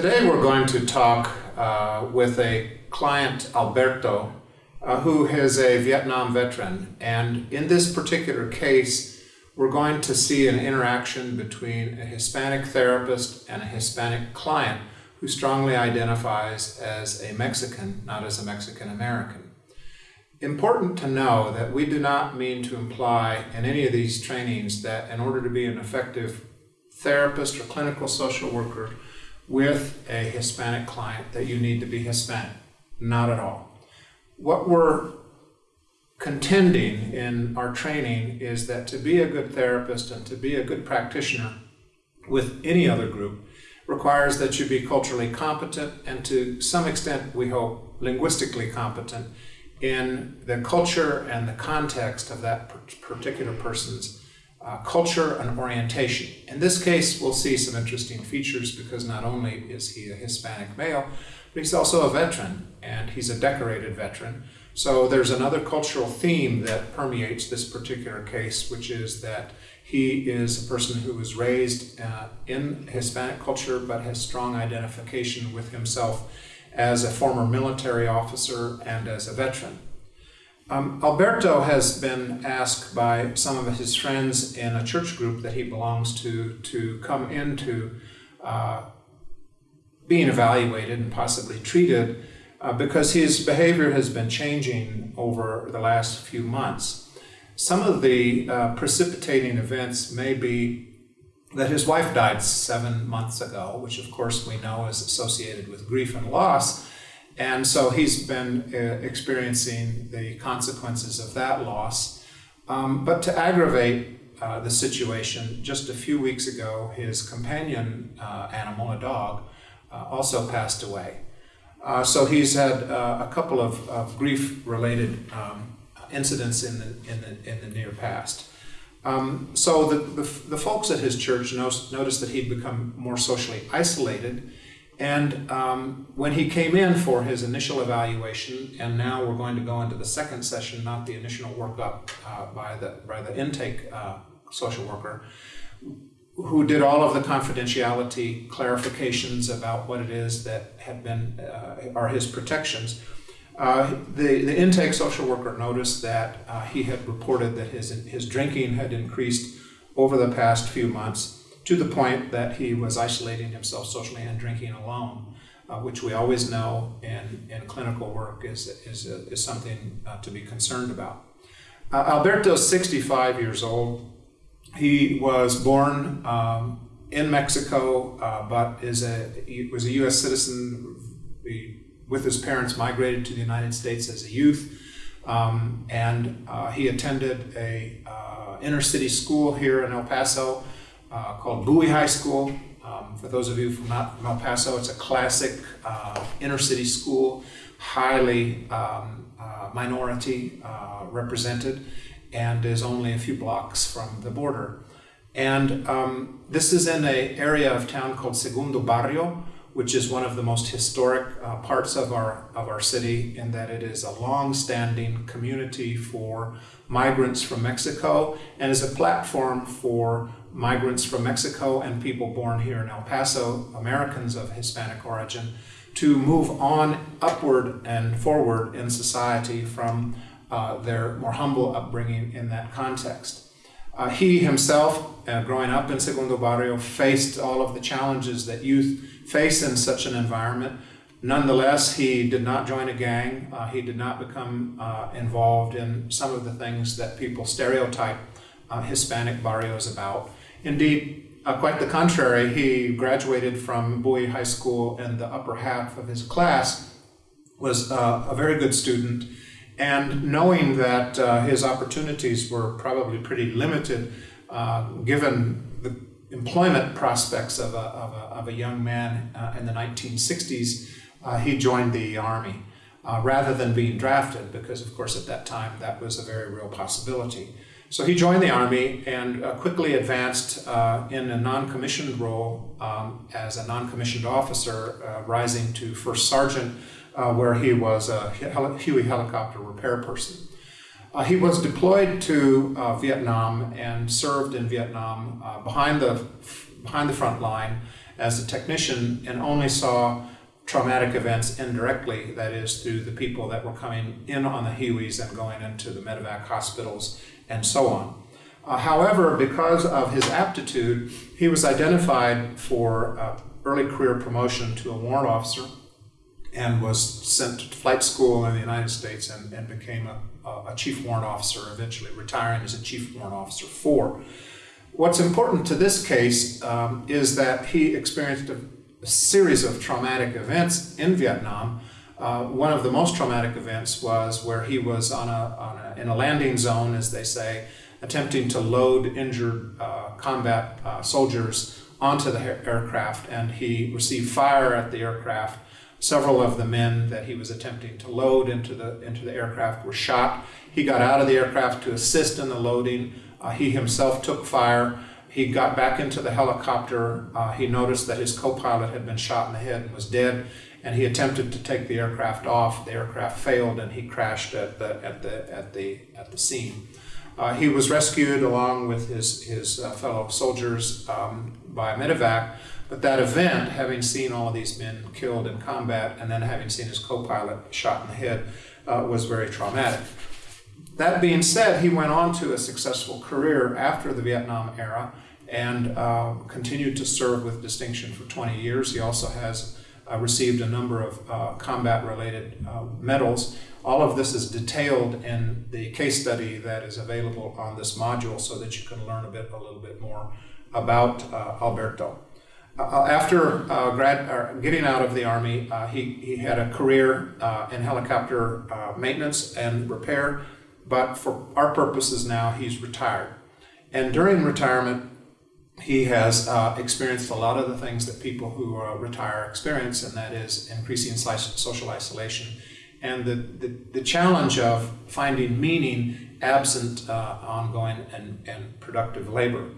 Today we're going to talk uh, with a client, Alberto, uh, who is a Vietnam veteran. And in this particular case, we're going to see an interaction between a Hispanic therapist and a Hispanic client who strongly identifies as a Mexican, not as a Mexican American. Important to know that we do not mean to imply in any of these trainings that in order to be an effective therapist or clinical social worker with a Hispanic client that you need to be Hispanic. Not at all. What we're contending in our training is that to be a good therapist and to be a good practitioner with any other group requires that you be culturally competent and to some extent, we hope, linguistically competent in the culture and the context of that particular person's uh, culture and orientation. In this case, we'll see some interesting features because not only is he a Hispanic male, but he's also a veteran and he's a decorated veteran. So there's another cultural theme that permeates this particular case, which is that he is a person who was raised uh, in Hispanic culture but has strong identification with himself as a former military officer and as a veteran. Um, Alberto has been asked by some of his friends in a church group that he belongs to to come into uh, being evaluated and possibly treated uh, because his behavior has been changing over the last few months. Some of the uh, precipitating events may be that his wife died seven months ago, which of course we know is associated with grief and loss. And so he's been uh, experiencing the consequences of that loss. Um, but to aggravate uh, the situation, just a few weeks ago, his companion uh, animal, a dog, uh, also passed away. Uh, so he's had uh, a couple of, of grief-related um, incidents in the, in, the, in the near past. Um, so the, the, the, folks at his church noticed, noticed that he'd become more socially isolated and um, when he came in for his initial evaluation, and now we're going to go into the second session, not the initial workup uh, by the by the intake uh, social worker, who did all of the confidentiality clarifications about what it is that had been uh, are his protections. Uh, the, the intake social worker noticed that uh, he had reported that his, his drinking had increased over the past few months to the point that he was isolating himself socially and drinking alone, uh, which we always know in, in clinical work is, is, a, is something uh, to be concerned about. Uh, Alberto is 65 years old. He was born um, in Mexico, uh, but is a, he was a U.S. citizen. He, with his parents, migrated to the United States as a youth. Um, and uh, he attended a uh, inner city school here in El Paso, uh, called Bowie High School. Um, for those of you from, not from El Paso, it's a classic uh, inner city school, highly um, uh, minority uh, represented, and is only a few blocks from the border. And um, this is in an area of town called Segundo Barrio, which is one of the most historic uh, parts of our of our city in that it is a long-standing community for migrants from Mexico and is a platform for migrants from Mexico and people born here in El Paso, Americans of Hispanic origin, to move on upward and forward in society from uh, their more humble upbringing in that context. Uh, he himself, uh, growing up in Segundo Barrio, faced all of the challenges that youth face in such an environment. Nonetheless, he did not join a gang. Uh, he did not become uh, involved in some of the things that people stereotype uh, Hispanic barrios about. Indeed, uh, quite the contrary, he graduated from Bowie High School and the upper half of his class was uh, a very good student. And knowing that uh, his opportunities were probably pretty limited, uh, given the employment prospects of a, of a, of a young man uh, in the 1960s, uh, he joined the Army. rather than being drafted, because of course at that time that was a very real possibility. So he joined the Army and uh, quickly advanced uh, in a non-commissioned role um, as a non-commissioned officer, uh, rising to first sergeant, uh, where he was a Huey helicopter repair person. Uh, he was deployed to uh, Vietnam and served in Vietnam behind the behind the front line as a technician and only saw traumatic events indirectly, that is, through the people that were coming in on the Hueys and going into the medevac hospitals and so on. Uh, however, because of his aptitude, he was identified for uh, early career promotion to a warrant officer and was sent to flight school in the United States and, and became a, a chief warrant officer, eventually retiring as a chief warrant officer four. What's important to this case um, is that he experienced a, a, series of traumatic events in Vietnam. Uh, one of the most traumatic events was where he was on a, on a, in a landing zone, as they say, attempting to load injured uh, combat uh, soldiers onto the aircraft, and he received fire at the aircraft Several of the men that he was attempting to load into the, into the aircraft were shot. He got out of the aircraft to assist in the loading. Uh, he himself took fire. He got back into the helicopter. Uh, he noticed that his co-pilot had been shot in the head and was dead, and he attempted to take the aircraft off. The aircraft failed, and he crashed at the at the at the at the scene. Uh, he was rescued along with his his uh, fellow soldiers um, by medevac, but that event, having seen all of these men killed in combat and then having seen his co-pilot shot in the head, uh, was very traumatic. That being said, he went on to a successful career after the Vietnam era and uh, continued to serve with distinction for 20 years. He also has uh, received a number of uh, combat-related uh, medals. All of this is detailed in the case study that is available on this module so that you can learn a bit, a little bit more about uh, Alberto. Uh, after grad, getting out of the Army, he, he had a career in helicopter maintenance and repair, but for our purposes now, he's retired. And during retirement, he has experienced a lot of the things that people who retire experience, and that is increasing social isolation and the, the, the challenge of finding meaning absent ongoing and, and productive labor.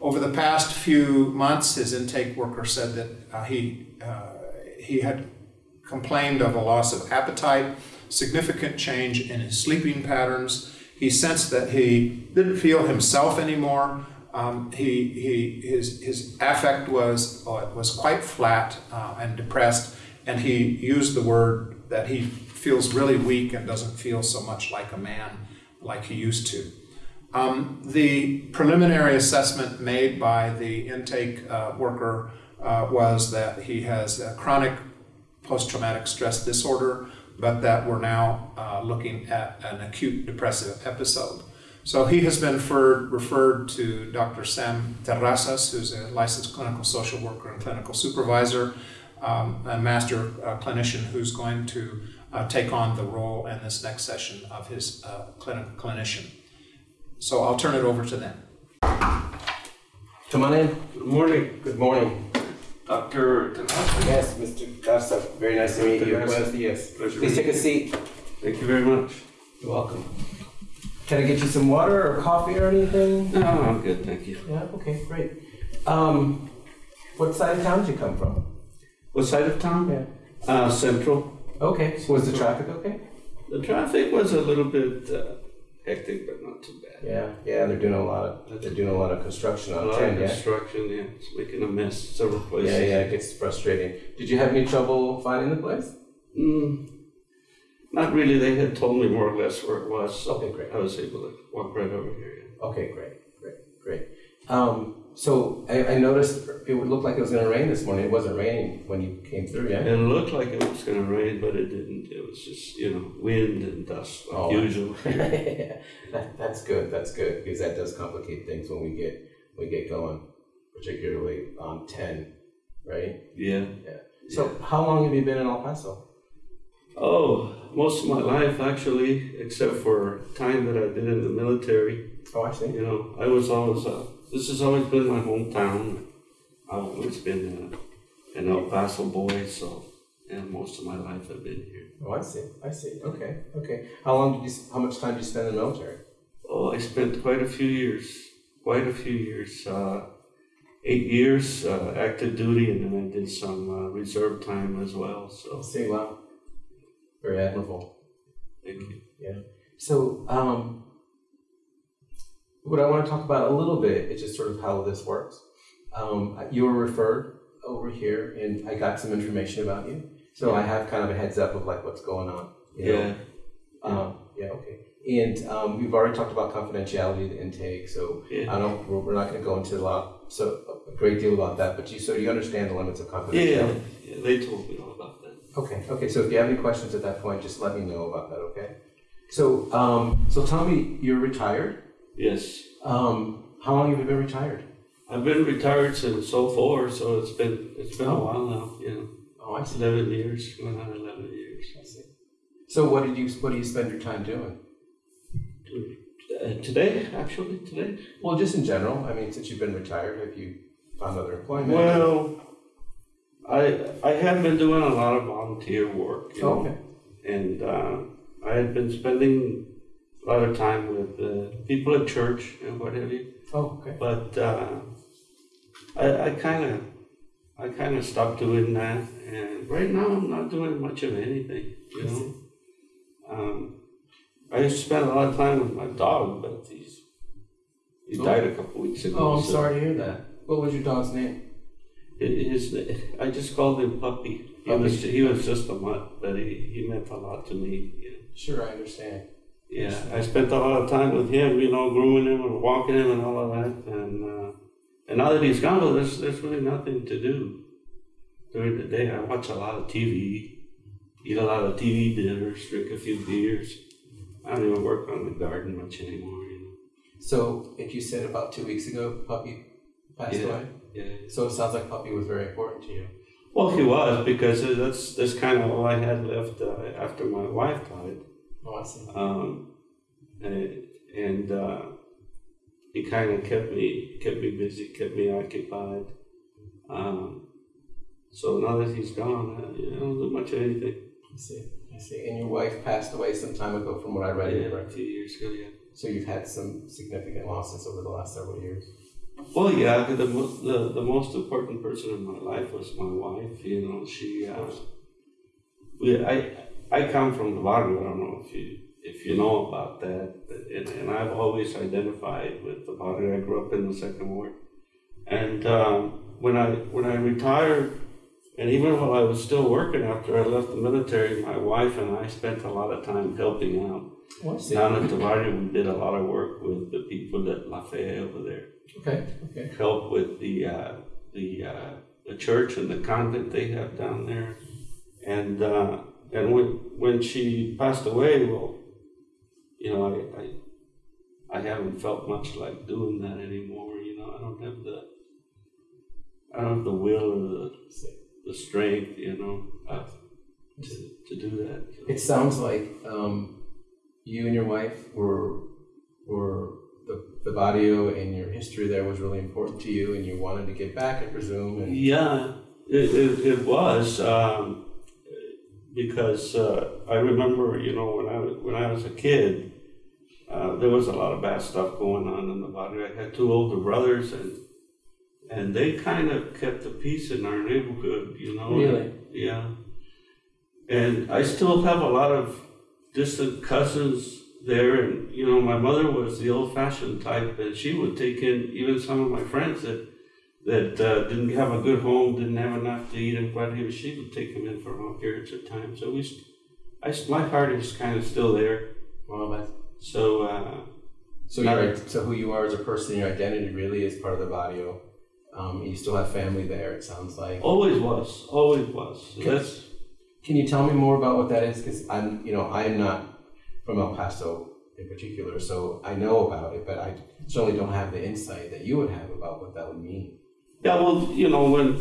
Over the past few months, his intake worker said that uh, he, uh, he had complained of a loss of appetite, significant change in his sleeping patterns. He sensed that he didn't feel himself anymore. Um, he, he, his, his affect was, uh, was quite flat uh, and depressed, and he used the word that he feels really weak and doesn't feel so much like a man like he used to. Um, the preliminary assessment made by the intake uh, worker uh, was that he has chronic post-traumatic stress disorder, but that we're now uh, looking at an acute depressive episode. So he has been referred, referred to Dr. Sam Terrazas, who's a licensed clinical social worker and clinical supervisor, um, a master uh, clinician who's going to uh, take on the role in this next session of his uh, clinical clinician. So I'll turn it over to them. Come on in. Good morning. Good morning. Dr. Terrazas. Yes, Mr. Garza. Very nice to meet you. Buenos dias. Pleasure Please take a seat. Thank you very much. You're welcome. Can I get you some water or coffee or anything? No, I'm good, thank you. Yeah, okay, great. Um, what side of town did you come from? What side of town? Yeah. Uh, Central. Okay, so was the traffic okay? The traffic was a little bit uh, hectic, but not too bad. Yeah, yeah, they're doing a lot of, they're doing a lot of construction on A lot ten, of yeah? construction, yeah, it's making a mess several places. Yeah, yeah, it gets frustrating. Did you have any trouble finding the place? Mm, not really, they had told me more or less where it was, so Okay, great. I was able to walk right over here. yeah. Okay, great, great, great. Um, so I, I noticed it would look like it was gonna rain this morning. It wasn't raining when you came through, yeah? It looked like it was gonna rain, but it didn't. It was just, you know, wind and dust like Oh. usual. that, that's good. That's good because that does complicate things when we get we get going, particularly on ten, right? Yeah. Yeah. So how long have you been in El Paso? Oh, most of my life actually, except for time that I did in the military. Oh, I see. You know, I was always, uh, this has always been my hometown. I've always been uh, an El Paso boy, so, and most of my life I've been here. Oh, I see. I see. Okay. Okay. How long did you? How much time did you spend in the military? Oh, I spent quite a few years, quite a few years, uh, eight years uh, active duty, and then I did some uh, reserve time as well. So, see. Wow. Very admirable. thank you. Yeah. So, um, what I want to talk about a little bit is just sort of how this works. Um, you were referred over here and I got some information about you. So I have kind of a heads up of like what's going on. you know? Yeah, Um, yeah, okay. And um, we've already talked about confidentiality, the intake, so yeah. I don't, we're, we're not gonna go into a lot, so a great deal about that, but you, so you understand the limits of confidentiality? yeah, they told me all about that. Okay, okay, so if you have any questions at that point, just let me know about that, okay? So, um, so tell me, you're retired? Yes, Um, how long have you been retired? I've been retired since '04, so it's been it's been a while now. Know, Oh, I see. eleven years, going on eleven years. I see. So what did you, what do you spend your time doing? Uh, today, actually, today. Well, just in general, I mean, since you've been retired, have you found other employment? Well, I I have been doing a lot of volunteer work. You know, Okay, and uh, I had been spending a lot of time with uh, people at church and what have you. oh, okay. But uh, I I kind of I kind of stopped doing that, and right now I'm not doing much of anything. You know, um, I used to spend a lot of time with my dog, but he's he Oh. died a couple weeks ago. Oh, I'm so sorry to hear that. What was your dog's name? His, I just called him Puppy. He Puppy. was he was just a mutt, but he, he meant a lot to me. Yeah. Sure, I understand. Yeah, I spent a lot of time with him, you know, grooming him and walking him and all of that. And uh, and now that he's gone, well, there's there's really nothing to do during the day. I watch a lot of TV, eat a lot of TV dinners, drink a few beers. I don't even work on the garden much anymore. You know. So, if you said about two weeks ago, Puppy passed Yeah. away? Yeah. So it sounds like Puppy was very important to you. Well, he was because that's that's kind of all I had left uh, after my wife died. Oh, I see. um, and, and uh, he kind of kept me kept me busy, kept me occupied. Um, so now that he's gone, uh, know, I don't do much of anything. I see. I see. And your wife passed away some time ago, from what I read Yeah, your a record. few years ago, yeah. So you've had some significant losses over the last several years. Well, yeah, the, the the most important person in my life was my wife. You know, she. Uh, we, I I come from the barrio. I don't know if you if you know about that, and, and I've always identified with the barrio. I grew up in the second ward, and um, when I when I retired, and even while I was still working after I left the military, my wife and I spent a lot of time helping out. Oh, I. Down at the we did a lot of work with the people at La Fe over there Okay. Okay. help with the uh, the uh, the church and the convent they have down there, and uh, and when when she passed away, well, you know, I, I I haven't felt much like doing that anymore. You know, I don't have the I don't have the will or the the strength, you know, uh, to to do that. It sounds like um, you and your wife were were the, the barrio and your history there was really important to you, and you wanted to get back, I presume. And Yeah, it, it, it was um, because uh, I remember, you know, when I was, when I was a kid, uh, there was a lot of bad stuff going on in the body. I had two older brothers, and and they kind of kept the peace in our neighborhood, you know. Really? Yeah. And I still have a lot of distant cousins there, and you know, my mother was the old-fashioned type, and she would take in even some of my friends that that uh, didn't have a good home, didn't have enough to eat, and whatever. She would take them in for long periods of time. So we, I, s- my heart is kind of still there. well, that's, So uh, so you're, so who you are as a person, your identity really is part of the barrio. Um, you still have family there. It sounds like. always was, always was. That's Can you tell me more about what that is? Because I'm, you know, I'm not from El Paso in particular, so I know about it, but I certainly don't have the insight that you would have about what that would mean. Yeah, well, you know, when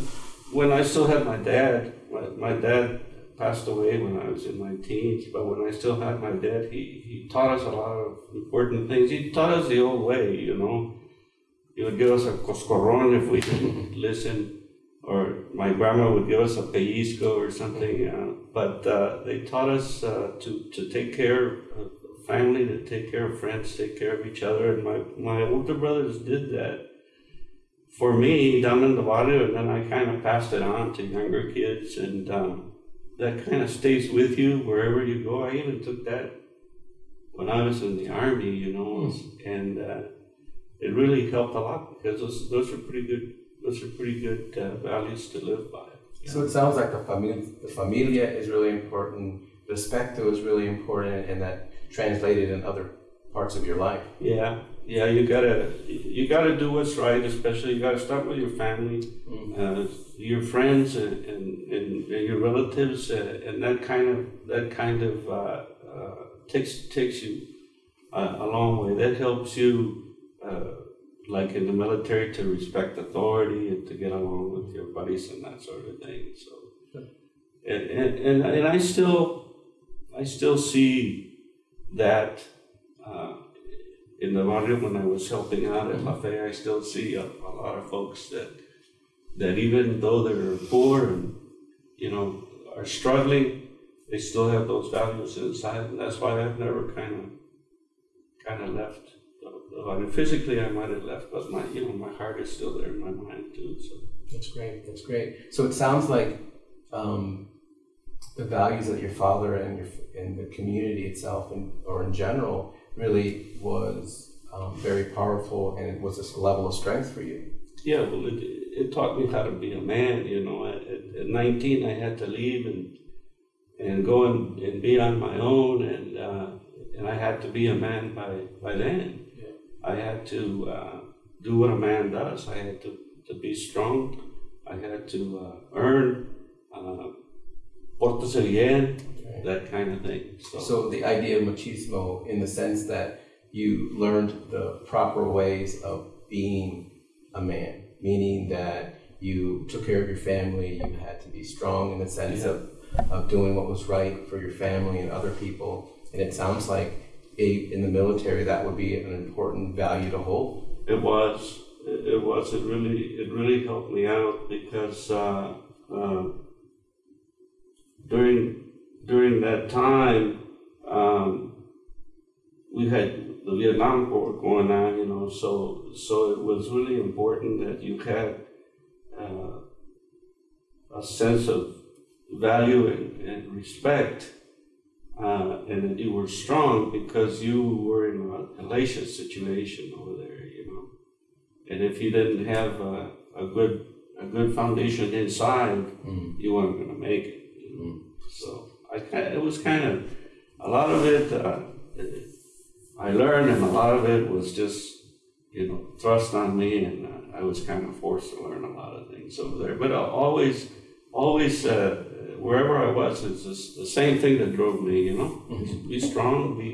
when I still had my dad, my, my dad passed away when I was in my teens, but when I still had my dad, he, he taught us a lot of important things. He taught us the old way, you know. He would give us a coscorron if we didn't listen, or my grandma would give us a pellizco or something. Uh, but uh, they taught us uh, to, to take care of family, to take care of friends, take care of each other. And my, my older brothers did that for me down in the barrio, and then I kind of passed it on to younger kids, and um, that kind of stays with you wherever you go. I even took that when I was in the army, you know, and uh, it really helped a lot because those those are pretty good those are pretty good uh, values to live by. So it sounds like the familia, the familia is really important, respecto is really important, and that translated in other parts of your life. Yeah, yeah, you gotta you gotta do what's right. Especially you gotta start with your family, uh, your friends, and, and, and your relatives, uh, and that kind of that kind of uh, uh, takes takes you uh, a long way. That helps you, uh, like in the military, to respect authority and to get along with your buddies and that sort of thing. So, and and, and, and I still I still see that. Uh, in the barrio when I was helping out at La Fe, I still see a, a lot of folks that that even though they're poor and you know are struggling, they still have those values inside, and that's why I've never kind of kind of left. The barrio. physically, I might have left, but my you know my heart is still there in my mind too. So That's great. That's great. So it sounds like um, the values that your father and your and the community itself, and or in general, really was um, very powerful, and it was this level of strength for you. yeah, well, it, it taught me how to be a man. You know, at, at- at 19, I had to leave and and go and, and be on my own, and uh, and I had to be a man by by then. I had to uh, do what a man does. I had to, to be strong. I had to uh, earn, uh, pórtese bien, that kind of thing. So, So the idea of machismo, in the sense that you learned the proper ways of being a man, meaning that you took care of your family, you had to be strong in the sense Yeah. of, of doing what was right for your family and other people. And it sounds like a, in the military that would be an important value to hold. It was. It, was. It really. It really helped me out because uh, uh, during during that time um, we had the Vietnam War going on. You know, so so it was really important that you had uh, a sense of value and, and respect. Uh, and you were strong because you were in a hellacious situation over there, you know. And if you didn't have a, a good a good foundation inside, you weren't going to make it. You know? So I it was kind of a lot of it. Uh, I learned, and a lot of it was just you know thrust on me, and uh, I was kind of forced to learn a lot of things over there. But I always, always. Uh, Wherever I was, it's the same thing that drove me, you know. Be strong, be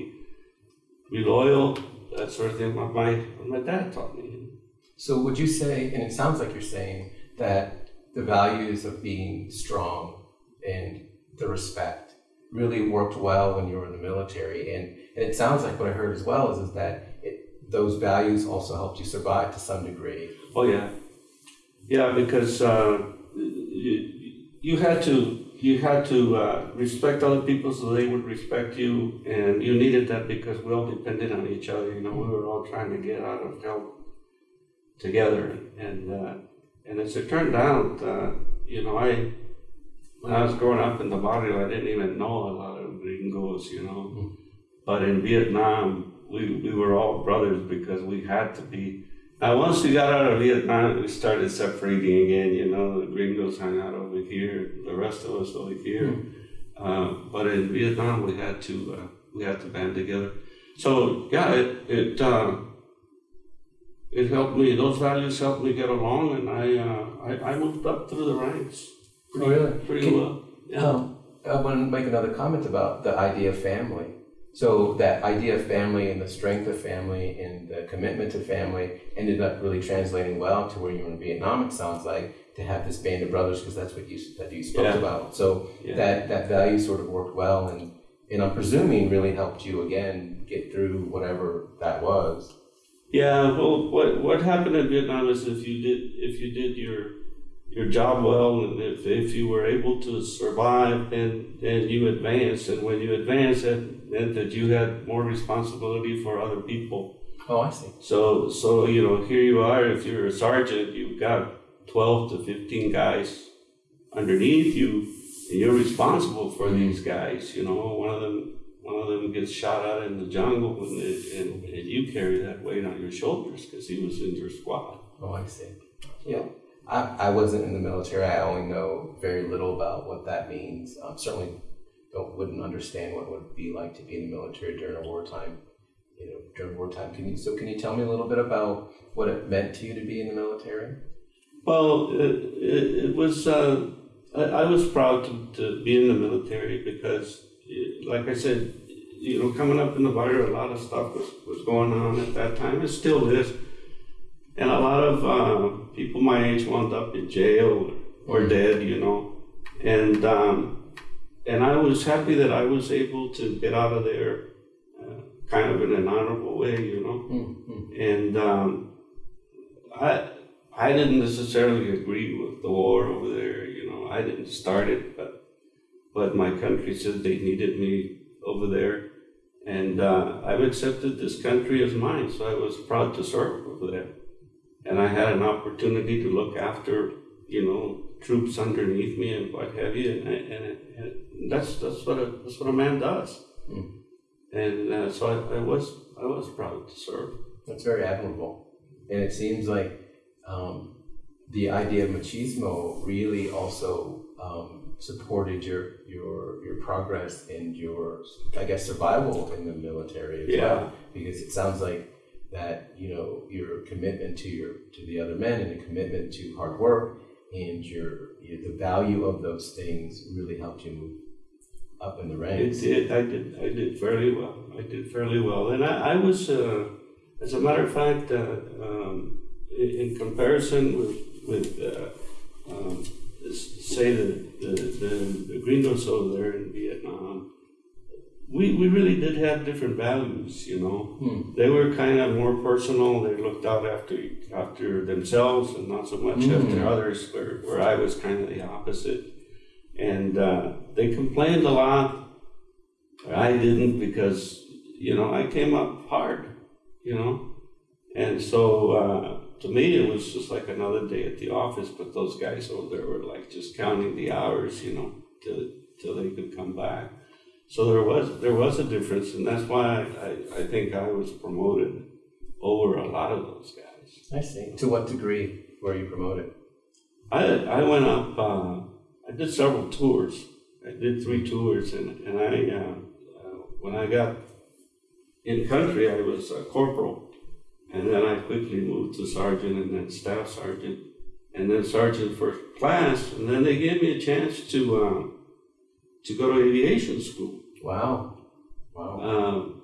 be loyal, that sort of thing. My my, my dad taught me. So would you say, and it sounds like you're saying that the values of being strong and the respect really worked well when you were in the military, and, and it sounds like what I heard as well is, is that it, those values also helped you survive to some degree. Oh yeah, yeah, because uh, you, you had to you had to uh, respect other people so they would respect you, and you needed that because we all depended on each other. You know, we were all trying to get out of hell together, and uh, and as it turned out, uh, you know, I when I was growing up in the barrio, I didn't even know a lot of gringos, you know, but in Vietnam, we we were all brothers because we had to be. Now, once we got out of Vietnam, we started separating again. You know, the gringos hung out over here, the rest of us over here. Uh, but in Vietnam, we had to uh, we had to band together. So yeah, it it uh, it helped me. Those values helped me get along, and I uh, I, I moved up through the ranks Oh, really? pretty Can- well. Yeah. Um, I want to make another comment about the idea of family. So that idea of family and the strength of family and the commitment to family ended up really translating well to where you were in Vietnam. It sounds like to have this band of brothers because that's what you that you spoke Yeah. about. So Yeah. that that value sort of worked well and and I'm presuming really helped you again get through whatever that was. Yeah, well, what what happened in Vietnam is if you did if you did your your job well, and if, if you were able to survive, then then you advanced, and when you advanced, that meant that you had more responsibility for other people. Oh, I see. So so you know here you are. If you're a sergeant, you've got twelve to fifteen guys underneath you, and you're responsible for these guys. You know, one of them one of them gets shot out in the jungle, and, it, and, and you carry that weight on your shoulders because he was in your squad. Oh, I see. Yeah. I, I wasn't in the military. I only know very little about what that means. Um, certainly don't wouldn't understand what it would be like to be in the military during a wartime. You know, during wartime. Can you so can you tell me a little bit about what it meant to you to be in the military? Well, it, it, was, uh, I, I was proud to, to be in the military because, like I said, you know, coming up in the barrio, a lot of stuff was, was going on at that time. It still is. And a lot of uh, people my age wound up in jail or dead, you know. And, um, and I was happy that I was able to get out of there uh, kind of in an honorable way, you know. Mm-hmm. And um, I I didn't necessarily agree with the war over there. You know, I didn't start it, but but my country said they needed me over there, and uh, I've accepted this country as mine. So I was proud to serve over there, and I had an opportunity to look after you know troops underneath me and what have you, and, and, and that's that's what a that's what a man does. Mm. And uh, so I, I was I was proud to serve. That's very admirable. And it seems like um, the idea of machismo really also um, supported your your your progress and your I guess survival in the military as Yeah. well. Because it sounds like that you know your commitment to your to the other men and a commitment to hard work and your, your the value of those things really helped you move up in the ranks. It did. I did. I did fairly well. I did fairly well, and I, I was, uh, as a matter of fact, uh, um, in, in comparison with with uh, um, say the, the the the gringos over there in we we really did have different values. You know, Hmm. they were kind of more personal. They looked out after after themselves and not so much Mm. after others. Where where I was kind of the opposite, and uh, they complained a lot. I didn't because you know I came up hard, you know, and so uh, to me it was just like another day at the office. But those guys over there were like just counting the hours, you know, till till they could come back. So there was there was a difference, and that's why I, I think I was promoted over a lot of those guys. I see. To what degree were you promoted? I I went up. Uh, I did several tours. I did three tours, and and I uh, uh, when I got in country, I was a corporal, and then I quickly moved to sergeant, and then staff sergeant, and then sergeant first class, and then they gave me a chance to um, to go to aviation school. Wow. Wow. Um,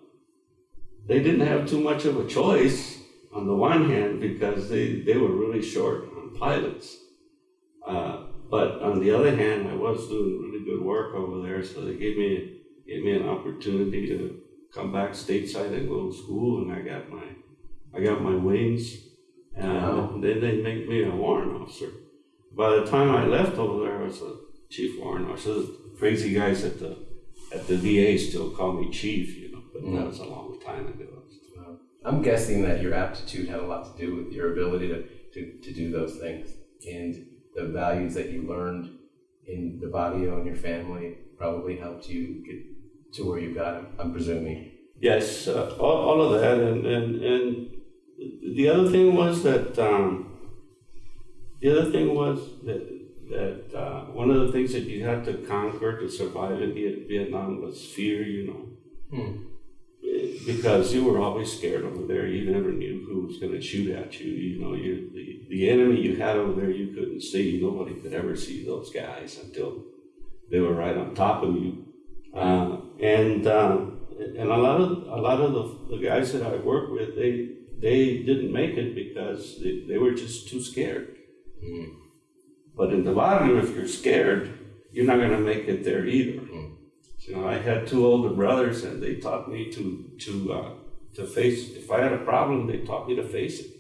they didn't have too much of a choice on the one hand because they, they were really short on pilots. Uh, but on the other hand, I was doing really good work over there, so they gave me gave me an opportunity to come back stateside and go to school, and I got my I got my wings, and Wow. then they made me a warrant officer. By the time I left over there, I was a chief warrant officer. Crazy guys at the at the VA still call me chief, you know, but Mm. that was a long time ago. I'm guessing that your aptitude had a lot to do with your ability to, to, to do those things and the values that you learned in the barrio and your family probably helped you get to where you got, I'm presuming. Yes, uh, all, all of that, and, and and the other thing was that um, the other thing was that that uh, one of the things that you had to conquer to survive in Viet- Vietnam was fear. You know, Hmm. because you were always scared over there. You never knew who was going to shoot at you. You know, you the, the enemy you had over there you couldn't see. Nobody could ever see those guys until they were right on top of you. Uh, and uh, and a lot of a lot of the, the guys that I worked with, they they didn't make it because they, they were just too scared. Mm. But in the bottom, if you're scared, you're not going to make it there either. Mm. You know, I had two older brothers, and they taught me to to uh, to face. If I had a problem, they taught me to face it.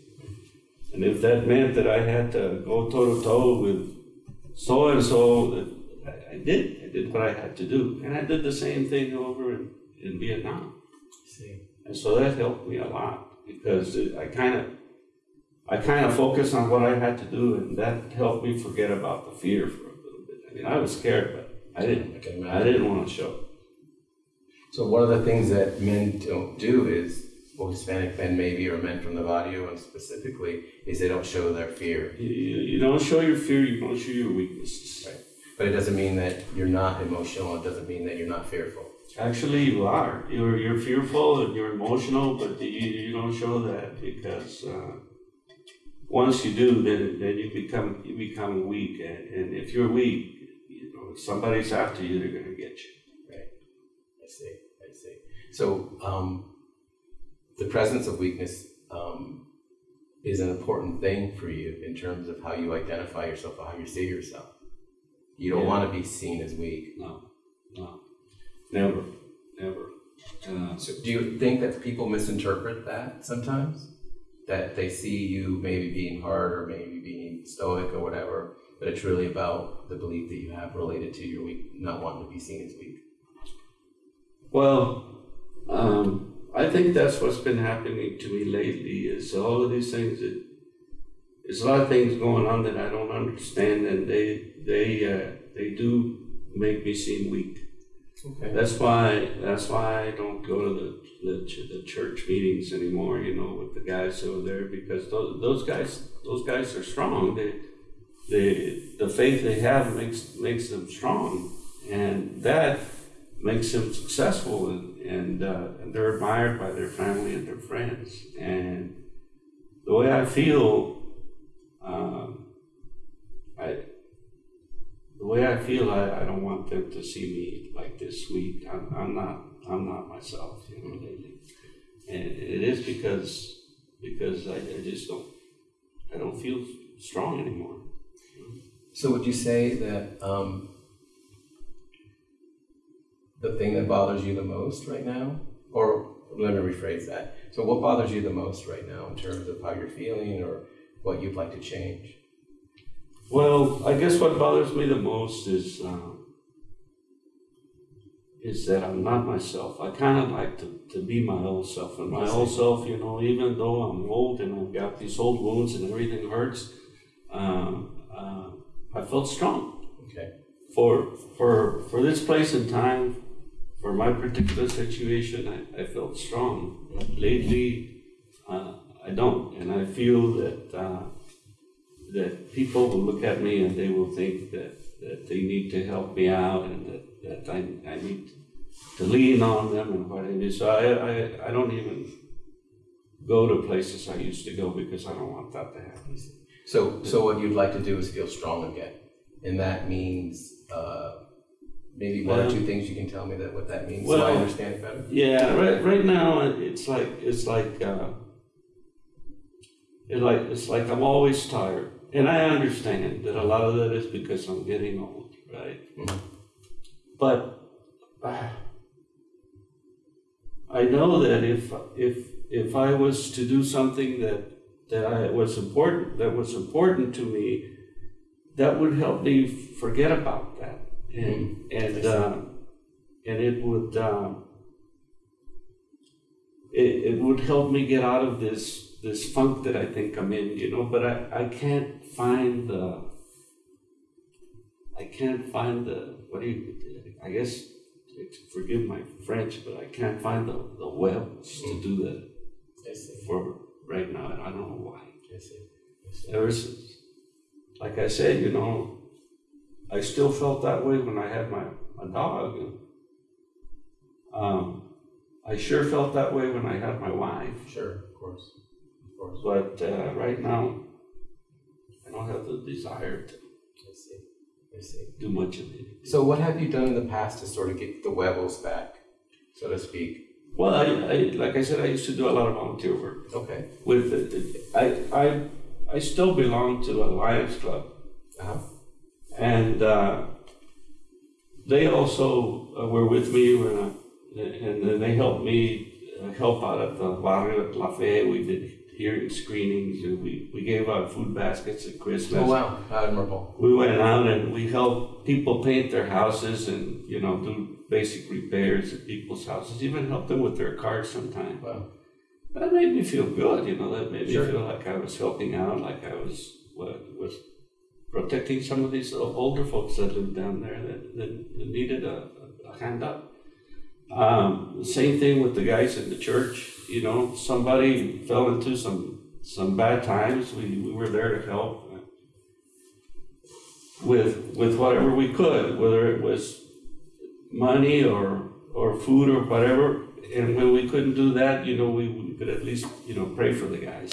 And if that meant that I had to go toe to toe with so and so, I did. I did what I had to do, and I did the same thing over in, in Vietnam. See. And so that helped me a lot because it, I kind of, I kind of focused on what I had to do, and that helped me forget about the fear for a little bit. I mean, I was scared, but I didn't. I I didn't want to show. So one of the things that men don't do is well, Hispanic men maybe or men from the barrio specifically is they don't show their fear. You, you you don't show your fear, you don't show your weaknesses. Right. But it doesn't mean that you're not emotional. It doesn't mean that you're not fearful. Actually, you are. You're, you're fearful and you're emotional, but you, you don't show that because uh, once you do, then, then you become you become weak, and, and if you're weak, you know somebody's after you. They're gonna get you. Right. I see. I see. So um, the presence of weakness um, is an important thing for you in terms of how you identify yourself or how you see yourself. You don't Yeah. want to be seen as weak. No, no, never, never. Uh, So do you think that people misinterpret that sometimes? That they see you maybe being hard or maybe being stoic or whatever, but it's really about the belief that you have related to your weak, not wanting to be seen as weak. Well, um, I think that's what's been happening to me lately. Is all of these things that there's a lot of things going on that I don't understand, and they they uh, they do make me seem weak. Okay. That's why that's why I don't go to the the, the church meetings anymore. You know, with the guys over there because those, those guys those guys are strong. They they the faith they have makes makes them strong, and that makes them successful, and and, uh, they're admired by their family and their friends. And the way I feel, um, the way I feel, I, I don't want them to see me like this weak. I'm, I'm not I'm not myself, you know, and it is because because I, I just don't I don't feel strong anymore. So would you say that um, the thing that bothers you the most right now, or let me rephrase that. So what bothers you the most right now in terms of how you're feeling or what you'd like to change? Well, I guess what bothers me the most is um, is that I'm not myself. I kind of like to, to be my old self, and my old self, you know, even though I'm old and I've got these old wounds and everything hurts, um, uh, I felt strong Okay. for for for this place and time, for my particular situation. I, I felt strong. Lately, uh, I don't, and I feel that. Uh, that people will look at me and they will think that, that they need to help me out and that, that I, I need to lean on them and what I do. So I, I, I don't even go to places I used to go because I don't want that to happen. So, so what you'd like to do is feel strong again, and that means uh, maybe one or Um, two things you can tell me that what that means, so I understand it better. Yeah, right, right now it's like it's like uh, it like it's like I'm always tired, and I understand that a lot of that is because I'm getting old, right? But uh, I know that if if if I was to do something that that I was important that was important to me, that would help me forget about that, and and uh, and it would. Um, it, it would help me get out of this this funk that I think I'm in, you know, but I, I can't find the I can't find the what do you I guess forgive my French, but I can't find the, the huevos to do that for right now and I don't know why. I see. I see. Ever since like I said, you know, I still felt that way when I had my, my dog. Um, I sure felt that way when I had my wife. Sure, of course, of course. But uh, right now, desire to I see. I see. do much of it. So, what have you done in the past to sort of get the huevos back, so to speak? Well, I, I like I said, I used to do a lot of volunteer work Okay. with it. I I I still belong to a Lions Club, Uh-huh. and uh, they also uh, were with me when I, and then they helped me uh, help out at the barrio La Fe. We did hearing screenings, and we, we gave out food baskets at Christmas. Oh wow, admirable. we went out and we helped people paint their houses and you know do basic repairs at people's houses even help them with their cars sometimes Wow. that made me feel good you know that made Sure. me feel like i was helping out like i was what was protecting some of these older folks that lived down there that, that, that needed a, a hand up Um, same thing with the guys in the church. You know, somebody fell into some some bad times. We, we were there to help with with whatever we could, whether it was money or or food or whatever. And when we couldn't do that, you know, we, we could at least you know pray for the guys.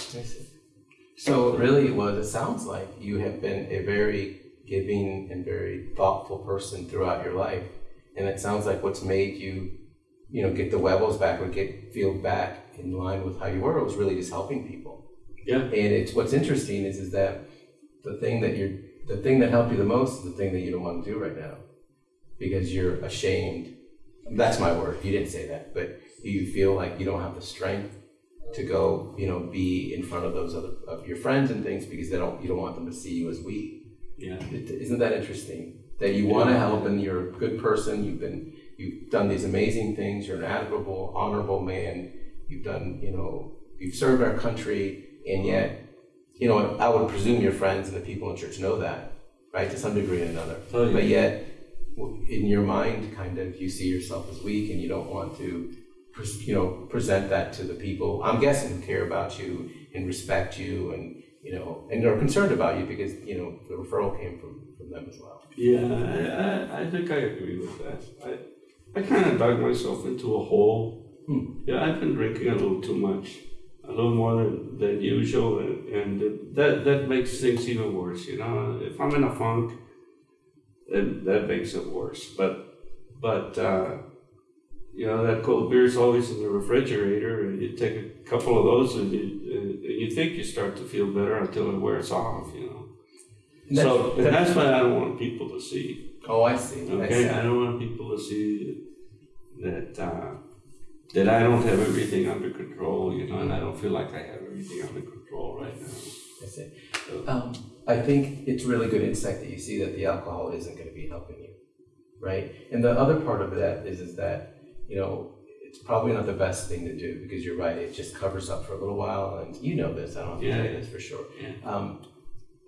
So really, what it sounds like you have been a very giving and very thoughtful person throughout your life, and it sounds like what's made you, you know, get the Webbles back or get feel back in line with how you were It was really just helping people. Yeah. And it's what's interesting is is that the thing that you're the thing that helped you the most is the thing that you don't want to do right now because you're ashamed. That's my word. You didn't say that, but you feel like you don't have the strength to go, you know, be in front of those other of your friends and things because they don't you don't want them to see you as weak. Yeah. It- Isn't that interesting? That you want to help and you're a good person. You've been you've done these amazing things. You're an admirable, honorable man. You've done you know you've served our country, and yet you know I would presume your friends and the people in church know that, right, to some degree or another. Oh, yeah. But yet, in your mind, kind of you see yourself as weak, and you don't want to, pres- you know, present that to the people. I'm guessing who care about you and respect you, and you know, and are concerned about you because you know the referral came from from them as well. Yeah, I, I, I think I agree with that. I, I kind of dug myself into a hole. Hmm. Yeah, I've been drinking a little too much, a little more than, than usual, and, and that that makes things even worse. You know, if I'm in a funk, then that makes it worse. But but uh, you know that cold beer is always in the refrigerator, and you take a couple of those, and you and you think you start to feel better until it wears off. You know. And So that's- and that's what I don't want people to see. Oh, I see. I Okay, see. I don't want people to see that uh, that I don't have everything under control, you know, and I don't feel like I have everything under control right now. I see. Um, I think it's really good insight that you see that the alcohol isn't going to be helping you, right? And the other part of that is is that you know it's probably not the best thing to do because you're right. It just covers up for a little while, and you know this. I don't have to tell you this for sure. Yeah. Um,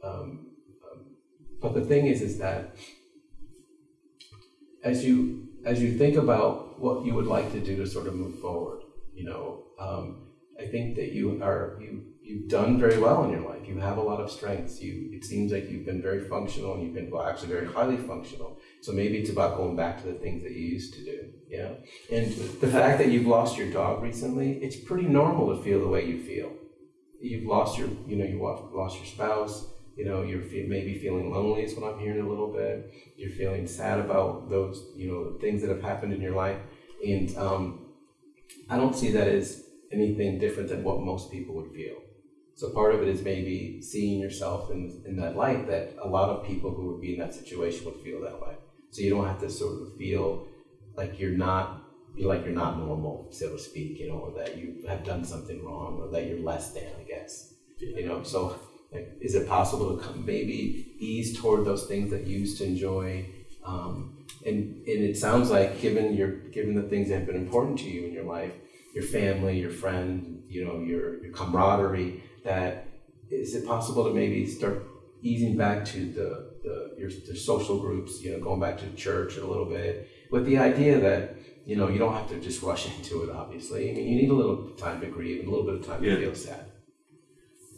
um, but the thing is, is that as you as you think about what you would like to do to sort of move forward, you know, um, I think that you are you you've done very well in your life. You have a lot of strengths. You it seems like you've been very functional and you've been well actually very highly functional. So maybe it's about going back to the things that you used to do. Yeah. And the fact that you've lost your dog recently, it's pretty normal to feel the way you feel. You've lost your you know you lost lost your spouse. You know you're fe- maybe feeling lonely is what I'm hearing a little bit. You're feeling sad about those you know things that have happened in your life, and um, I don't see that as anything different than what most people would feel. So part of it is maybe seeing yourself in, in that light that a lot of people who would be in that situation would feel that way. So you don't have to sort of feel like you're not like you're not normal, so to speak, you know, or that you have done something wrong or that you're less than, I guess. You know, so like is it possible to come maybe ease toward those things that you used to enjoy? Um, and and it sounds like given your given the things that have been important to you in your life, your family, your friend, you know, your, your camaraderie, that is it possible to maybe start easing back to the, the your the social groups, you know, going back to church a little bit, with the idea that, you know, you don't have to just rush into it, obviously. I mean, you need a little time to grieve and a little bit of time Yeah. to feel sad.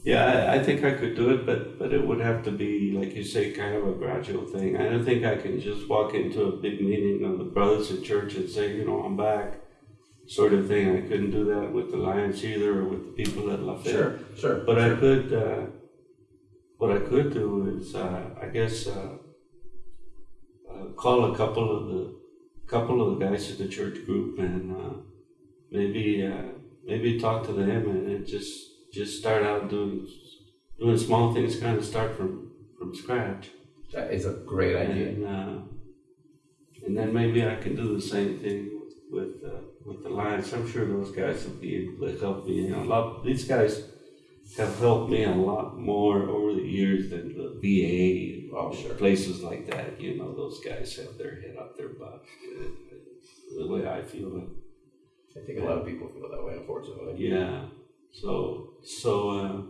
Yeah, I, I think I could do it, but but it would have to be, like you say, kind of a gradual thing. I don't think I can just walk into a big meeting of the brothers in church and say, you know, I'm back, sort of thing. I couldn't do that with the Lions either, or with the people at Lafayette. sure. Sure. But I could, uh, what I could do is, uh, I guess, uh, uh, call a couple of the, couple of the guys in the church group and uh, maybe, uh, maybe talk to them and, and just, just start out doing, doing small things, kind of start from, from scratch. That is a great idea. And, uh, and then maybe I can do the same thing with, uh, with the Lions. I'm sure those guys will be able to help me. You know, a lot, these guys have helped me a lot more over the years than the VA Oh, sure. places like that. You know, those guys have their head up their butt. The way I feel it. I think a lot of people feel that way, unfortunately. Yeah. So so uh,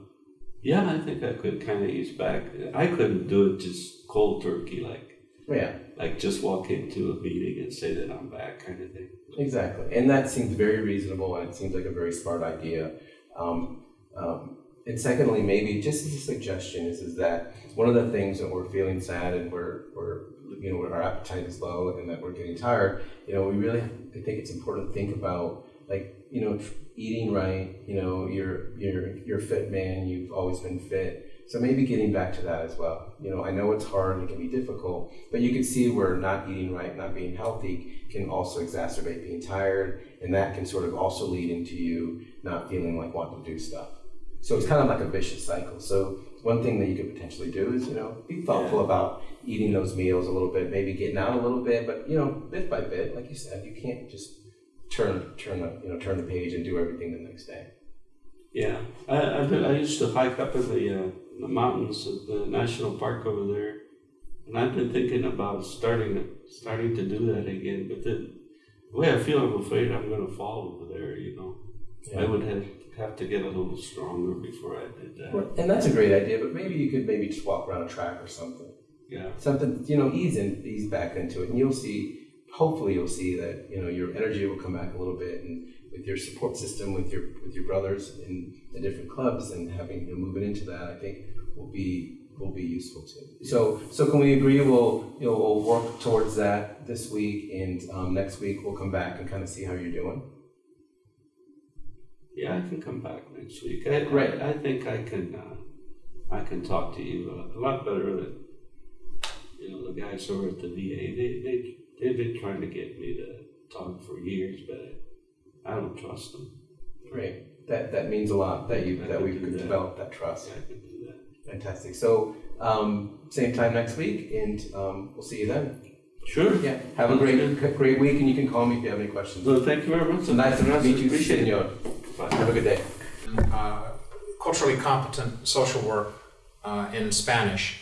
yeah, I think I could kind of ease back. I couldn't do it just cold turkey like Yeah, Like just walk into a meeting and say that I'm back kind of thing. exactly. And that seems very reasonable and it seems like a very smart idea. Um, um, and secondly, maybe just as a suggestion is, is that one of the things that we're feeling sad and we're, we're you know, our appetite is low and that we're getting tired, you know, we really, I think it's important to think about like, you know, eating right, you know, you're, you're, you're a fit man, you've always been fit. So maybe getting back to that as well. You know, I know it's hard and it can be difficult, but you can see where not eating right, not being healthy can also exacerbate being tired, and that can sort of also lead into you not feeling like wanting to do stuff. So it's kind of like a vicious cycle. So one thing that you could potentially do is, you know, be thoughtful about eating those meals a little bit, maybe getting out a little bit, but you know, bit by bit, like you said, you can't just turn turn the you know turn the page and do everything the next day. Yeah, I, I, been- I used to hike up in the, uh, the mountains of the national park over there, and I've been thinking about starting starting to do that again. But the way I feel, I'm afraid I'm going to fall over there. You know, I would have have to get a little stronger before I did that. Well, and that's a great idea, but maybe you could maybe just walk around a track or something. Yeah, Something, you know, ease in, ease back into it, and you'll see. Hopefully, you'll see that you know your energy will come back a little bit, and with your support system, with your with your brothers in the different clubs, and having you know, moving into that, I think will be will be useful too. So, so can we agree? We'll you know we'll work towards that this week, and um, next week we'll come back and kind of see how you're doing. yeah, I can come back next week. I, Great. I, I think I can. Uh, I can talk to you a, a lot better than you know the guys over at the VA. They they they've been trying to get me to talk for years, but I don't trust them. Great. That that means a lot that you I that can we do could that. develop that trust. I can do that. Fantastic. So um, same time next week, and um, we'll see you then. Sure. Yeah. Have a great great week, and you can call me if you have any questions. So thank you very much. So nice to meet you, Appreciate it. Senor. Bye. Have a good day. uh, culturally competent social work uh, in Spanish.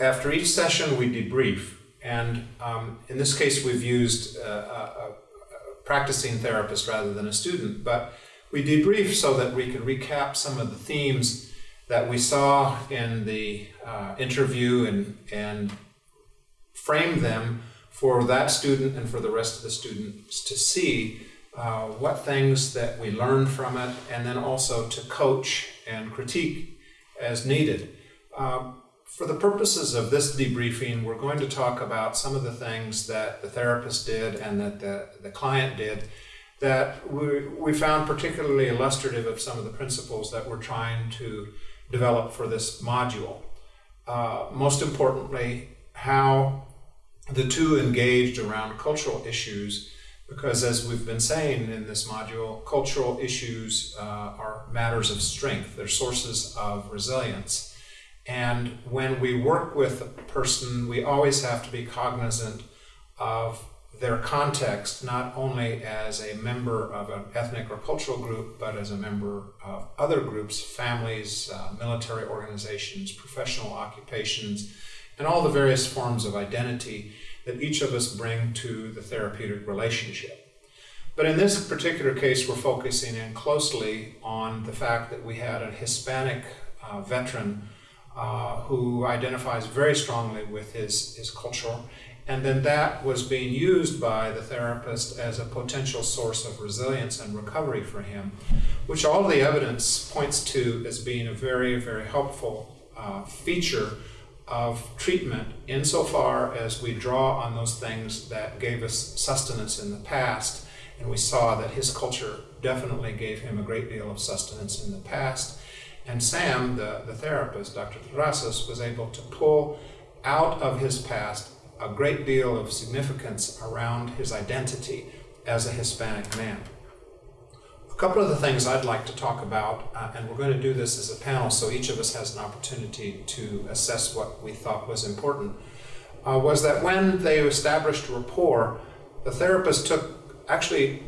After each session, we debrief, and um, in this case, we've used uh, a, a, a practicing therapist rather than a student, but we debrief so that we can recap some of the themes that we saw in the uh, interview and, and frame them for that student and for the rest of the students to see uh, what things that we learned from it, and then also to coach and critique as needed. Um, for the purposes of this debriefing, we're going to talk about some of the things that the therapist did and that the, the client did that we, we found particularly illustrative of some of the principles that we're trying to develop for this module. Uh, most importantly, how the two engaged around cultural issues because as we've been saying in this module, cultural issues uh, are matters of strength. They're sources of resilience. And when we work with a person, we always have to be cognizant of their context, not only as a member of an ethnic or cultural group, but as a member of other groups, families, uh, military organizations, professional occupations, and all the various forms of identity that each of us bring to the therapeutic relationship. But in this particular case, we're focusing in closely on the fact that we had a Hispanic uh, veteran uh, who identifies very strongly with his, his culture, and then that was being used by the therapist as a potential source of resilience and recovery for him, which all the evidence points to as being a very, very helpful uh, feature of treatment insofar as we draw on those things that gave us sustenance in the past. And we saw that his culture definitely gave him a great deal of sustenance in the past. And Sam, the, the therapist, Dr. Terrazas, was able to pull out of his past a great deal of significance around his identity as a Hispanic man. A couple of the things I'd like to talk about, uh, and we're going to do this as a panel so each of us has an opportunity to assess what we thought was important, uh, was that when they established rapport, the therapist took actually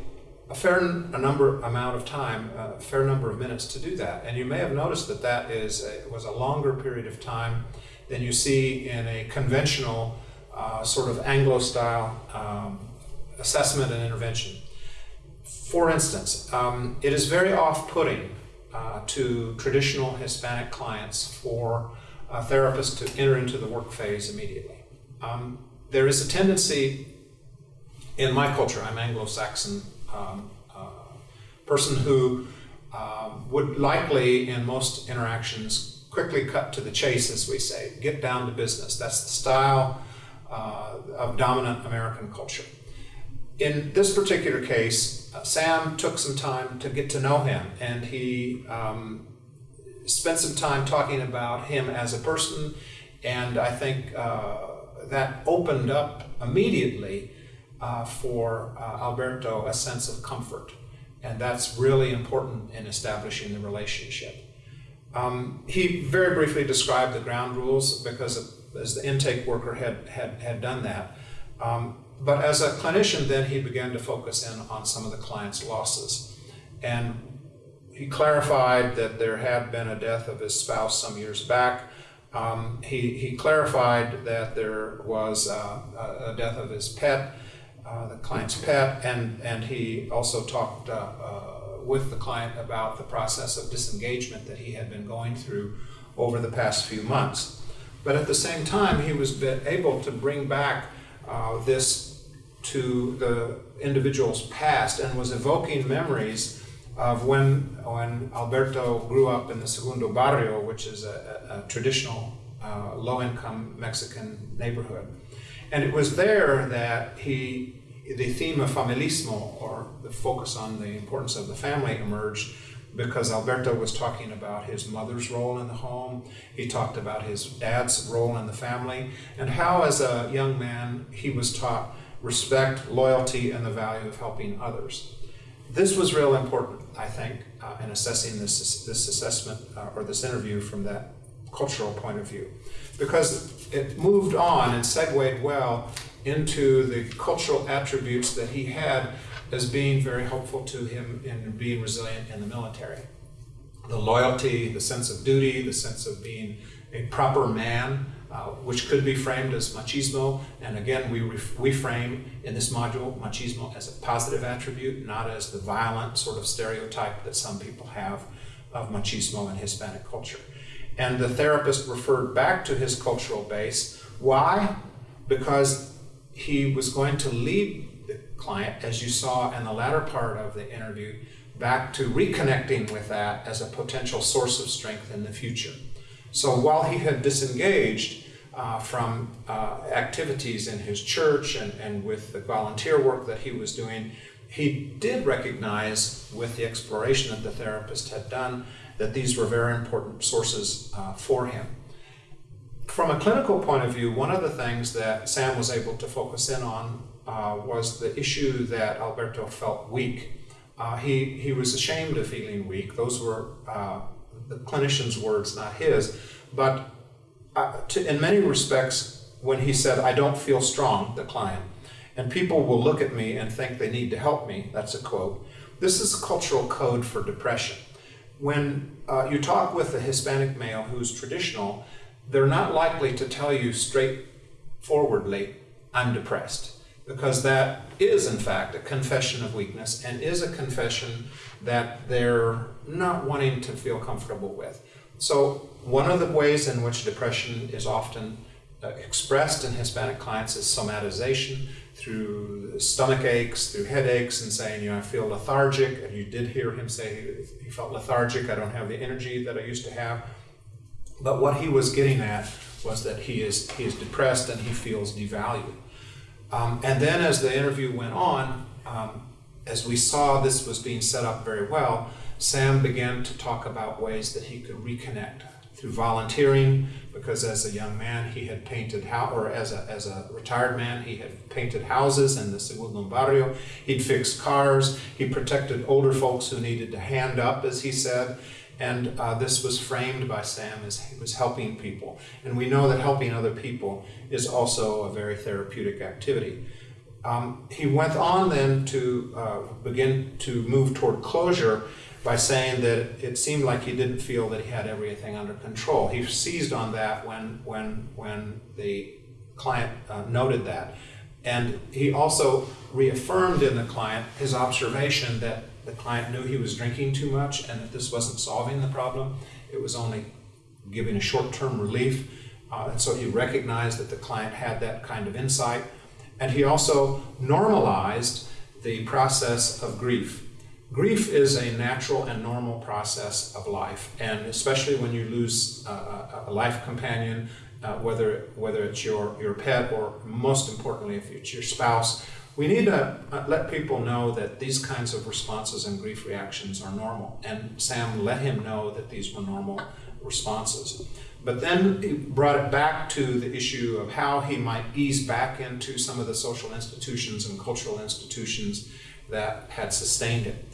a fair a number amount of time, a fair number of minutes to do that. And you may have noticed that that is a, was a longer period of time than you see in a conventional uh, sort of Anglo-style um, assessment and intervention. For instance, um, it is very off-putting uh, to traditional Hispanic clients for a therapist to enter into the work phase immediately. Um, there is a tendency in my culture, I'm Anglo-Saxon um, uh, person who um, would likely, in most interactions, quickly cut to the chase, as we say, get down to business. That's the style uh, of dominant American culture. In this particular case, uh, Sam took some time to get to know him, and he um, spent some time talking about him as a person, and I think uh, that opened up immediately uh, for uh, Alberto a sense of comfort. And that's really important in establishing the relationship. Um, he very briefly described the ground rules because of, as the intake worker had, had, had done that. Um, but as a clinician, then he began to focus in on some of the client's losses. And he clarified that there had been a death of his spouse some years back. Um, he, he clarified that there was uh, a death of his pet uh, the client's pet, and, and he also talked uh, uh, with the client about the process of disengagement that he had been going through over the past few months. But at the same time, he was able to bring back uh, this to the individual's past and was evoking memories of when, when Alberto grew up in the Segundo Barrio, which is a, a, a traditional uh, low-income Mexican neighborhood. And it was there that he, the theme of familismo, or the focus on the importance of the family, emerged because Alberto was talking about his mother's role in the home. He talked about his dad's role in the family, and how, as a young man, he was taught respect, loyalty, and the value of helping others. This was real important, I think, uh, in assessing this, this assessment uh, or this interview from that cultural point of view because it moved on and segued well into the cultural attributes that he had as being very helpful to him in being resilient in the military. The loyalty, the sense of duty, the sense of being a proper man, uh, which could be framed as machismo. And again, we, we frame in this module machismo as a positive attribute, not as the violent sort of stereotype that some people have of machismo in Hispanic culture. And the therapist referred back to his cultural base. Why? Because he was going to lead the client, as you saw in the latter part of the interview, back to reconnecting with that as a potential source of strength in the future. So while he had disengaged uh, from uh, activities in his church and, and with the volunteer work that he was doing, he did recognize with the exploration that the therapist had done that these were very important sources uh, for him. From a clinical point of view, one of the things that Sam was able to focus in on uh, was the issue that Alberto felt weak. Uh, he, he was ashamed of feeling weak. Those were uh, the clinician's words, not his. But uh, to, in many respects, when he said, I don't feel strong, the client, and people will look at me and think they need to help me, that's a quote. This is a cultural code for depression when uh, you talk with a Hispanic male who's traditional, they're not likely to tell you straightforwardly, I'm depressed, because that is, in fact, a confession of weakness and is a confession that they're not wanting to feel comfortable with. So, one of the ways in which depression is often uh, expressed in Hispanic clients is somatization through stomach aches, through headaches, and saying, you know, I feel lethargic. And you did hear him say he felt lethargic. I don't have the energy that I used to have. But what he was getting at was that he is he is depressed and he feels devalued. Um, and then as the interview went on, um, as we saw this was being set up very well, Sam began to talk about ways that he could reconnect through volunteering, because as a young man he had painted how or as a, as a retired man he had painted houses in the segundo barrio. He'd fixed cars. He protected older folks who needed to hand up as he said. And uh, this was framed by sam as he was helping people. And we know that helping other people is also a very therapeutic activity. Um, he went on then to uh, begin to move toward closure by saying that it seemed like he didn't feel that he had everything under control. He seized on that when, when, when the client uh, noted that. And he also reaffirmed in the client his observation that the client knew he was drinking too much and that this wasn't solving the problem. It was only giving a short term relief. Uh, and so he recognized that the client had that kind of insight. And he also normalized the process of grief. Grief is a natural and normal process of life, and especially when you lose uh, a life companion, uh, whether whether it's your your pet or most importantly if it's your spouse, we need to uh, let people know that these kinds of responses and grief reactions are normal. And Sam let him know that these were normal responses. But then he brought it back to the issue of how he might ease back into some of the social institutions and cultural institutions that had sustained it.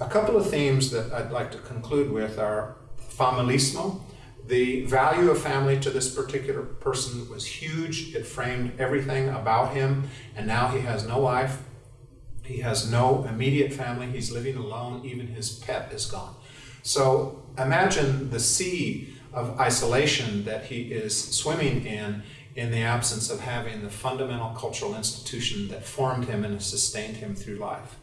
A couple of themes that I'd like to conclude with are familismo. The value of family to this particular person was huge. It framed everything about him, and now he has no wife. He has no immediate family. He's living alone. Even his pet is gone. So imagine the sea of isolation that he is swimming in in the absence of having the fundamental cultural institution that formed him and sustained him through life.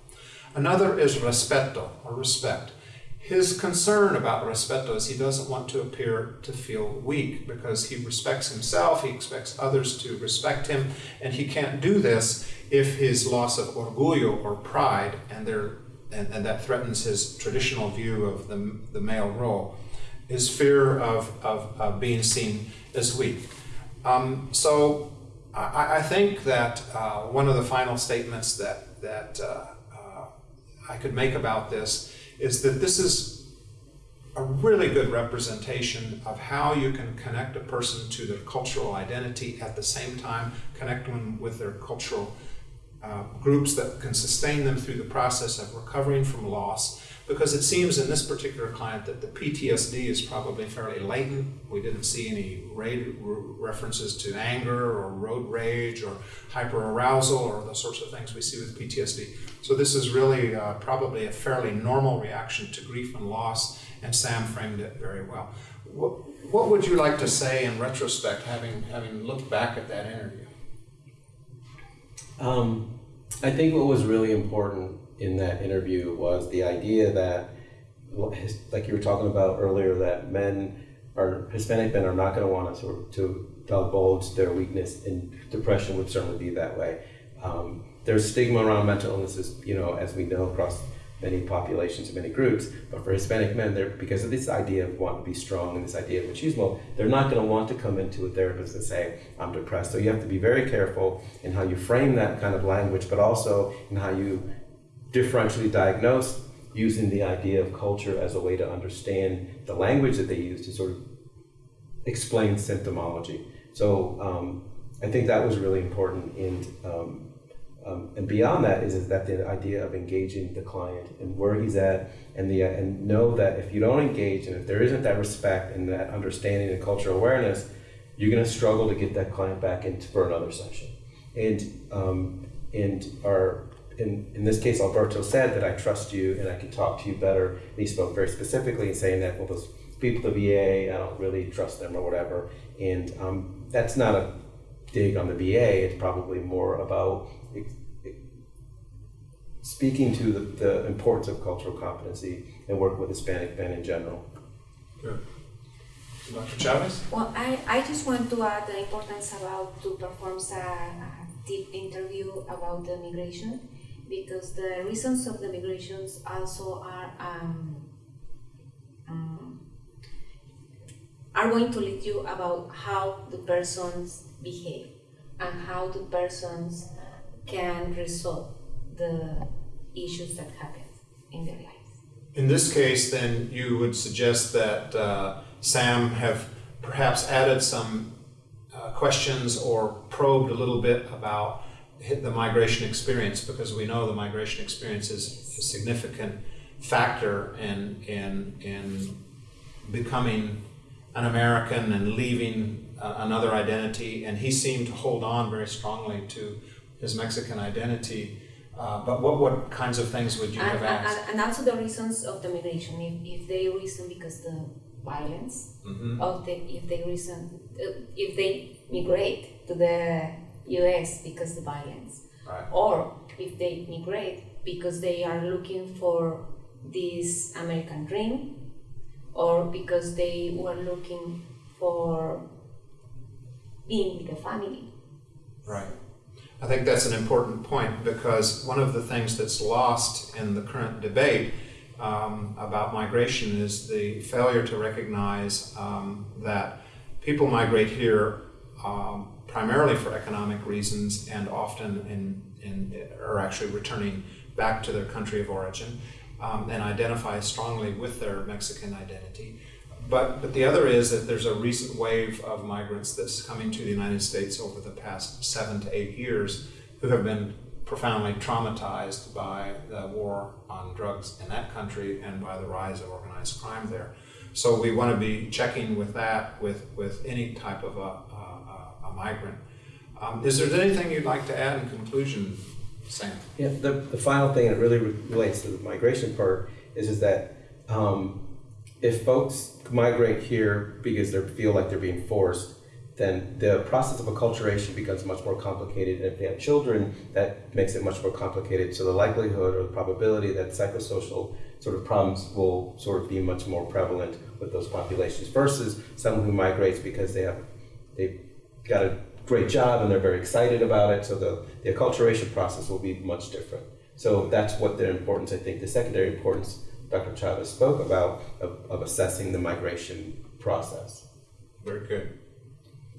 Another is respeto, or respect. His concern about respeto is he doesn't want to appear to feel weak because he respects himself, he expects others to respect him, and he can't do this if his loss of orgullo or pride and, there, and, and that threatens his traditional view of the, the male role, his fear of, of, of being seen as weak. Um, so I, I, think that uh, one of the final statements that, that uh, I could make about this is that this is a really good representation of how you can connect a person to their cultural identity at the same time connect them with their cultural uh, groups that can sustain them through the process of recovering from loss because it seems in this particular client that the PTSD is probably fairly latent. We didn't see any references to anger or road rage or hyperarousal or the sorts of things we see with PTSD. So this is really uh, probably a fairly normal reaction to grief and loss, and Sam framed it very well. What, what would you like to say in retrospect, having, having looked back at that interview? Um, I think what was really important in that interview was the idea that, like you were talking about earlier, that men or Hispanic men are not going to want to sort to divulge their weakness, and depression would certainly be that way. Um, there's stigma around mental illnesses, you know, as we know across many populations and many groups. But for Hispanic men, they're because of this idea of wanting to be strong and this idea of machismo, they're not going to want to come into a therapist and say, "I'm depressed." So you have to be very careful in how you frame that kind of language, but also in how you differentially diagnosed using the idea of culture as a way to understand the language that they use to sort of explain symptomology. So um, I think that was really important. And, um, um, and beyond that is, is that the idea of engaging the client and where he's at and, the, and know that if you don't engage and if there isn't that respect and that understanding and cultural awareness, you're going to struggle to get that client back into for another session. And, um, and our in, in this case, Alberto said that I trust you and I can talk to you better. And he spoke very specifically in saying that, well, those people at the VA, I don't really trust them or whatever. And um, that's not a dig on the VA, it's probably more about speaking to the, the importance of cultural competency and work with Hispanic men in general. Good. Dr. Chavez? Well, I, I just want to add the importance about to perform a, a deep interview about the migration because the reasons of the migrations also are um, um, are going to lead you about how the persons behave and how the persons can resolve the issues that happen in their lives. In this case, then you would suggest that uh, Sam have perhaps added some uh, questions or probed a little bit about the migration experience because we know the migration experience is a significant factor in in in becoming an American and leaving uh, another identity. And he seemed to hold on very strongly to his Mexican identity. Uh, but what, what kinds of things would you and, have asked? And, and, also the reasons of the migration. If, if they reason because the violence, mm-hmm. of the if they reason uh, if they migrate to the US because the violence. Right. Or if they migrate because they are looking for this American dream or because they were looking for being with the family. Right. I think that's an important point because one of the things that's lost in the current debate um, about migration is the failure to recognize um, that people migrate here um, primarily for economic reasons and often in, in, are actually returning back to their country of origin um, and identify strongly with their Mexican identity. But, but the other is that there's a recent wave of migrants that's coming to the United States over the past seven to eight years who have been profoundly traumatized by the war on drugs in that country and by the rise of organized crime there. So we want to be checking with that with, with any type of a, a migrant. Um, is there anything you'd like to add in conclusion, Sam? Yeah, the, the final thing that really relates to the migration part is, is that um, if folks migrate here because they feel like they're being forced, then the process of acculturation becomes much more complicated. And if they have children, that makes it much more complicated. So the likelihood or the probability that psychosocial sort of problems will sort of be much more prevalent with those populations versus someone who migrates because they have they got a great job and they're very excited about it. So the, the acculturation process will be much different. So that's what the importance, I think, the secondary importance Dr. Chavez spoke about of, of assessing the migration process. Very good.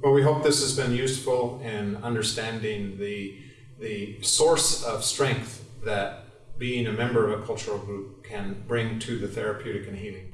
Well, we hope this has been useful in understanding the, the source of strength that being a member of a cultural group can bring to the therapeutic and healing